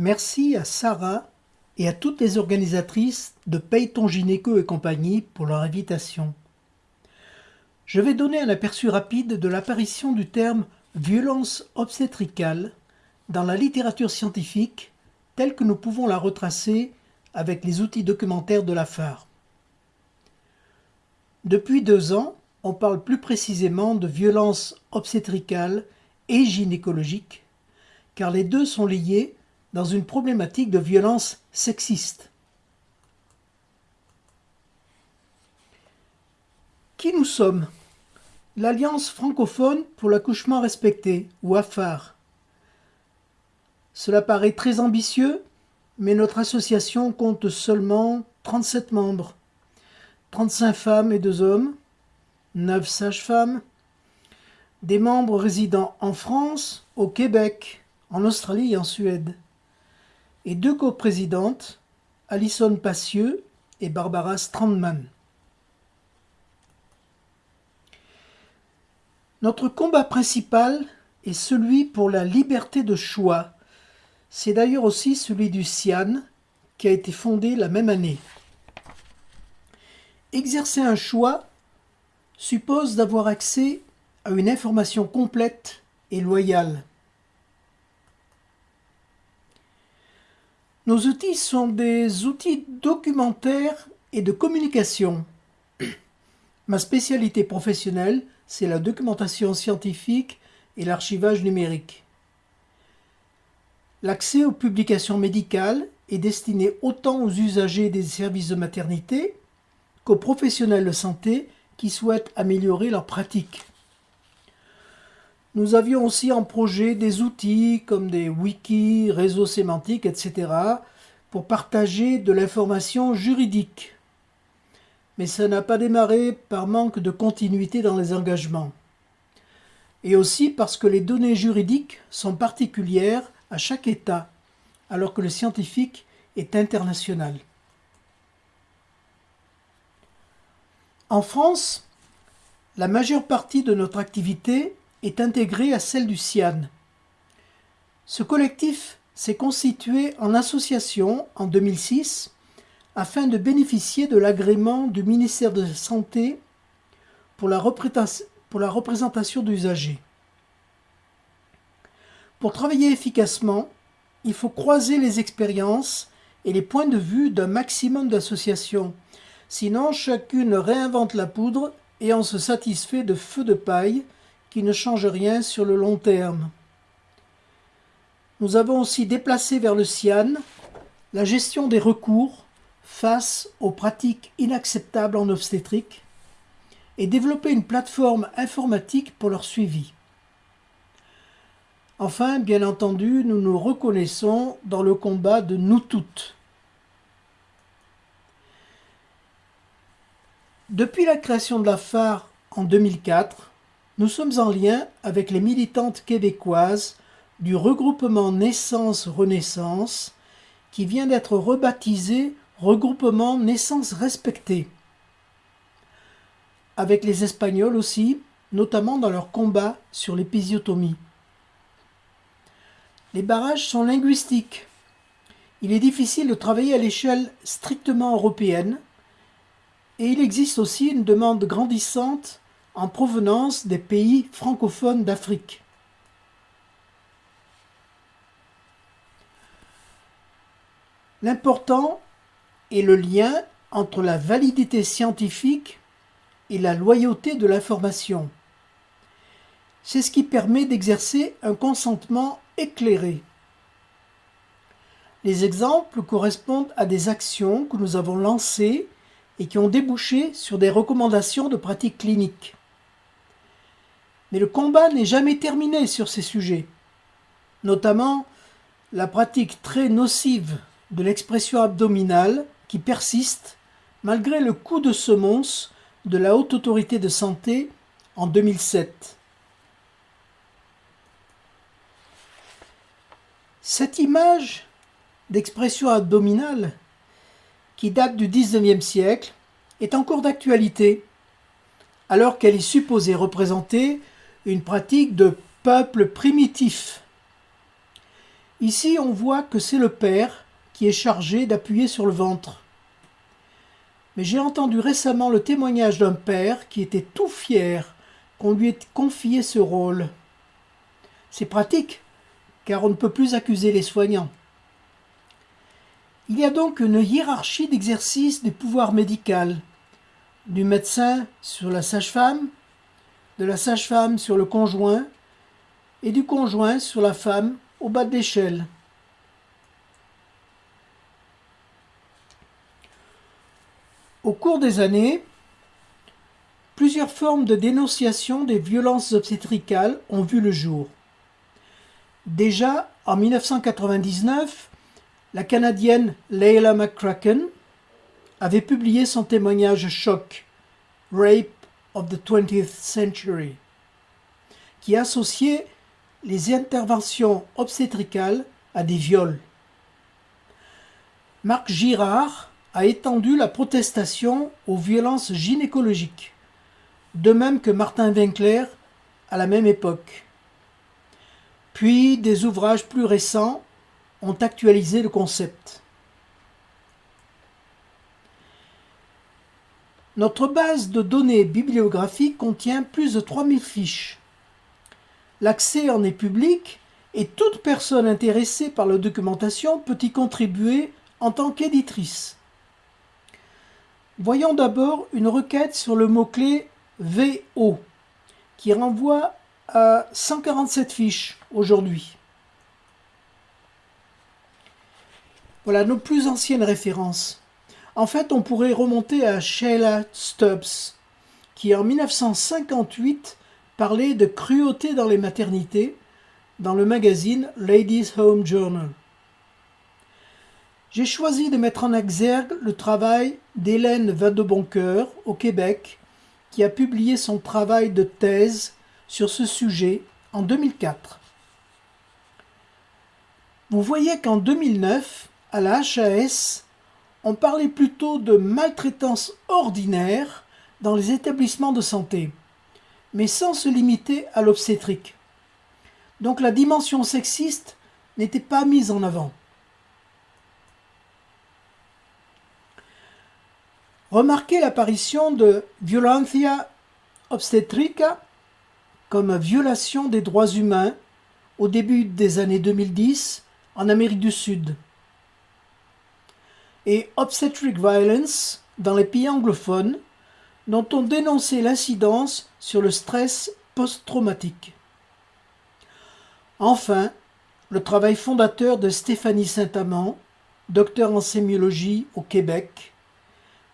Merci à Sarah et à toutes les organisatrices de Paye ton gynéco et compagnie pour leur invitation. Je vais donner un aperçu rapide de l'apparition du terme violence obstétricale dans la littérature scientifique telle que nous pouvons la retracer avec les outils documentaires de la phare. Depuis deux ans, on parle plus précisément de violence obstétricale et gynécologique, car les deux sont liés dans une problématique de violence sexiste. Qui nous sommes? L'Alliance francophone pour l'accouchement respecté, ou AFAR. Cela paraît très ambitieux, mais notre association compte seulement 37 membres, 35 femmes et 2 hommes, 9 sages-femmes, des membres résidant en France, au Québec, en Australie et en Suède, et deux coprésidentes, Alison Passieux et Barbara Strandman. Notre combat principal est celui pour la liberté de choix. C'est d'ailleurs aussi celui du CIAN, qui a été fondé la même année. Exercer un choix suppose d'avoir accès à une information complète et loyale. Nos outils sont des outils documentaires et de communication. Ma spécialité professionnelle, c'est la documentation scientifique et l'archivage numérique. L'accès aux publications médicales est destiné autant aux usagers des services de maternité qu'aux professionnels de santé qui souhaitent améliorer leurs pratiques. Nous avions aussi en projet des outils comme des wikis, réseaux sémantiques, etc. pour partager de l'information juridique. Mais ça n'a pas démarré par manque de continuité dans les engagements. Et aussi parce que les données juridiques sont particulières à chaque État, alors que le scientifique est international. En France, la majeure partie de notre activité est intégrée à celle du CIAN. Ce collectif s'est constitué en association en 2006 afin de bénéficier de l'agrément du ministère de la Santé pour la, représentation d'usagers. Pour travailler efficacement, il faut croiser les expériences et les points de vue d'un maximum d'associations Sinon, chacune réinvente la poudre et on se satisfait de feux de paille qui ne changent rien sur le long terme. Nous avons aussi déplacé vers le CIAN la gestion des recours face aux pratiques inacceptables en obstétrique et développé une plateforme informatique pour leur suivi. Enfin, bien entendu, nous nous reconnaissons dans le combat de nous toutes. Depuis la création de la phare en 2004, nous sommes en lien avec les militantes québécoises du regroupement Naissance-Renaissance qui vient d'être rebaptisé Regroupement Naissance Respectée. Avec les Espagnols aussi, notamment dans leur combat sur l'épisiotomie. Les barrages sont linguistiques. Il est difficile de travailler à l'échelle strictement européenne et il existe aussi une demande grandissante en provenance des pays francophones d'Afrique. L'important est le lien entre la validité scientifique et la loyauté de l'information. C'est ce qui permet d'exercer un consentement éclairé. Les exemples correspondent à des actions que nous avons lancées et qui ont débouché sur des recommandations de pratiques cliniques. Mais le combat n'est jamais terminé sur ces sujets, notamment la pratique très nocive de l'expression abdominale qui persiste malgré le coup de semonce de la Haute Autorité de Santé en 2007. Cette image d'expression abdominale qui date du XIXe siècle, est encore d'actualité, alors qu'elle est supposée représenter une pratique de peuple primitif. Ici, on voit que c'est le père qui est chargé d'appuyer sur le ventre. Mais j'ai entendu récemment le témoignage d'un père qui était tout fier qu'on lui ait confié ce rôle. C'est pratique, car on ne peut plus accuser les soignants. Il y a donc une hiérarchie d'exercice du pouvoir médical, du médecin sur la sage-femme, de la sage-femme sur le conjoint, et du conjoint sur la femme au bas de l'échelle. Au cours des années, plusieurs formes de dénonciation des violences obstétricales ont vu le jour. Déjà en 1999, la Canadienne Leila McCracken avait publié son témoignage choc Rape of the 20th Century, qui associait les interventions obstétricales à des viols. Marc Girard a étendu la protestation aux violences gynécologiques, de même que Martin Winkler à la même époque. Puis des ouvrages plus récents ont actualisé le concept. Notre base de données bibliographiques contient plus de 3000 fiches. L'accès en est public et toute personne intéressée par la documentation peut y contribuer en tant qu'éditrice. Voyons d'abord une requête sur le mot-clé VO qui renvoie à 147 fiches aujourd'hui. Voilà nos plus anciennes références. En fait, on pourrait remonter à Sheila Stubbs, qui en 1958 parlait de cruauté dans les maternités dans le magazine Ladies Home Journal. J'ai choisi de mettre en exergue le travail d'Hélène Vadeboncoeur au Québec, qui a publié son travail de thèse sur ce sujet en 2004. Vous voyez qu'en 2009, à la HAS, on parlait plutôt de maltraitance ordinaire dans les établissements de santé, mais sans se limiter à l'obstétrique. Donc la dimension sexiste n'était pas mise en avant. Remarquez l'apparition de violentia obstetrica comme violation des droits humains au début des années 2010 en Amérique du Sud et Obstetric Violence dans les pays anglophones, dont on dénonçait l'incidence sur le stress post-traumatique. Enfin, le travail fondateur de Stéphanie Saint-Amand, docteur en sémiologie au Québec,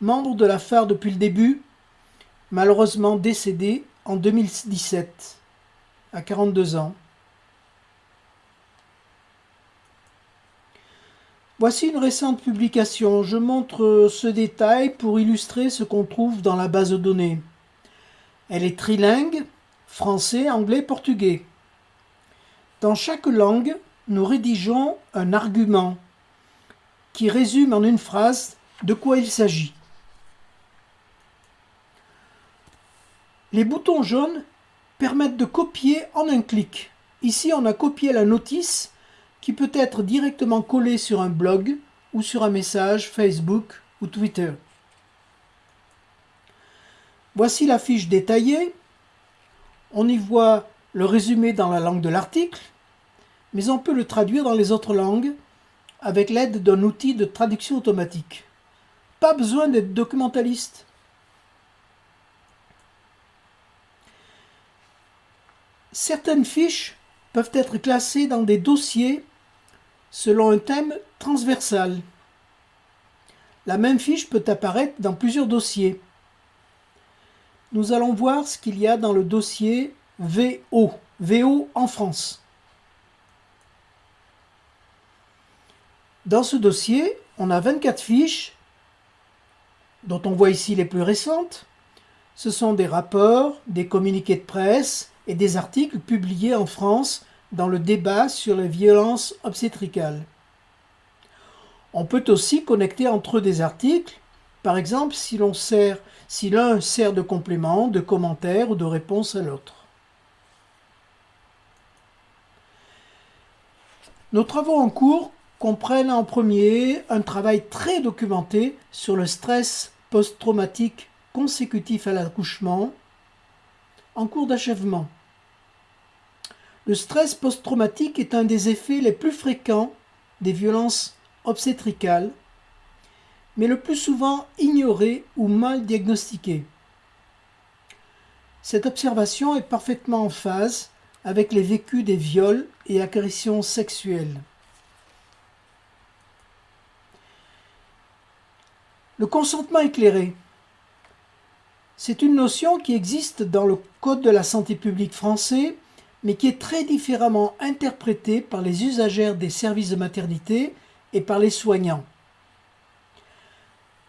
membre de la phare depuis le début, malheureusement décédée en 2017, à 42 ans. Voici une récente publication. Je montre ce détail pour illustrer ce qu'on trouve dans la base de données. Elle est trilingue, français, anglais, portugais. Dans chaque langue, nous rédigeons un argument qui résume en une phrase de quoi il s'agit. Les boutons jaunes permettent de copier en un clic. Ici, on a copié la notice qui peut être directement collé sur un blog ou sur un message Facebook ou Twitter. Voici la fiche détaillée. On y voit le résumé dans la langue de l'article, mais on peut le traduire dans les autres langues avec l'aide d'un outil de traduction automatique. Pas besoin d'être documentaliste. Certaines fiches peuvent être classées dans des dossiers selon un thème transversal. La même fiche peut apparaître dans plusieurs dossiers. Nous allons voir ce qu'il y a dans le dossier VO, en France. Dans ce dossier, on a 24 fiches, dont on voit ici les plus récentes. Ce sont des rapports, des communiqués de presse et des articles publiés en France dans le débat sur les violences obstétricales. On peut aussi connecter entre eux des articles, par exemple si l'un si sert de complément, de commentaire ou de réponse à l'autre. Nos travaux en cours comprennent en premier un travail très documenté sur le stress post-traumatique consécutif à l'accouchement en cours d'achèvement. Le stress post-traumatique est un des effets les plus fréquents des violences obstétricales, mais le plus souvent ignoré ou mal diagnostiqué. Cette observation est parfaitement en phase avec les vécus des viols et agressions sexuelles. Le consentement éclairé. C'est une notion qui existe dans le Code de la santé publique français, mais qui est très différemment interprétée par les usagères des services de maternité et par les soignants.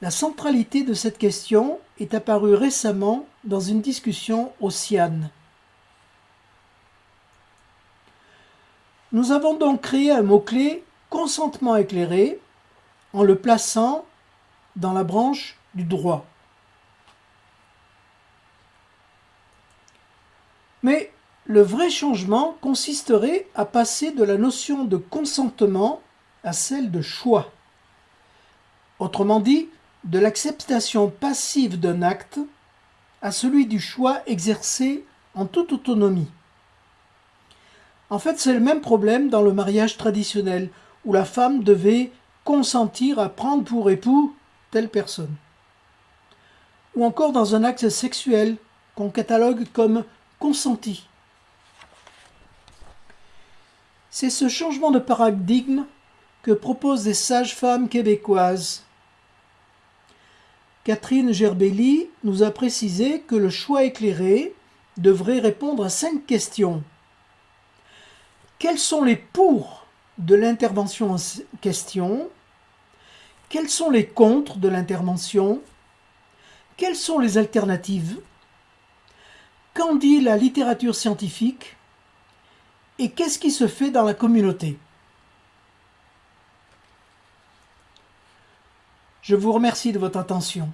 La centralité de cette question est apparue récemment dans une discussion au CIAN. Nous avons donc créé un mot-clé consentement éclairé en le plaçant dans la branche du droit. Mais le vrai changement consisterait à passer de la notion de consentement à celle de choix. Autrement dit, de l'acceptation passive d'un acte à celui du choix exercé en toute autonomie. En fait, c'est le même problème dans le mariage traditionnel, où la femme devait consentir à prendre pour époux telle personne. Ou encore dans un acte sexuel qu'on catalogue comme consenti. C'est ce changement de paradigme que proposent des sages-femmes québécoises. Catherine Gerbelli nous a précisé que le choix éclairé devrait répondre à cinq questions. Quels sont les pour de l'intervention en question Quels sont les contre de l'intervention? Quelles sont les alternatives? Qu'en dit la littérature scientifique? Et qu'est-ce qui se fait dans la communauté? Je vous remercie de votre attention.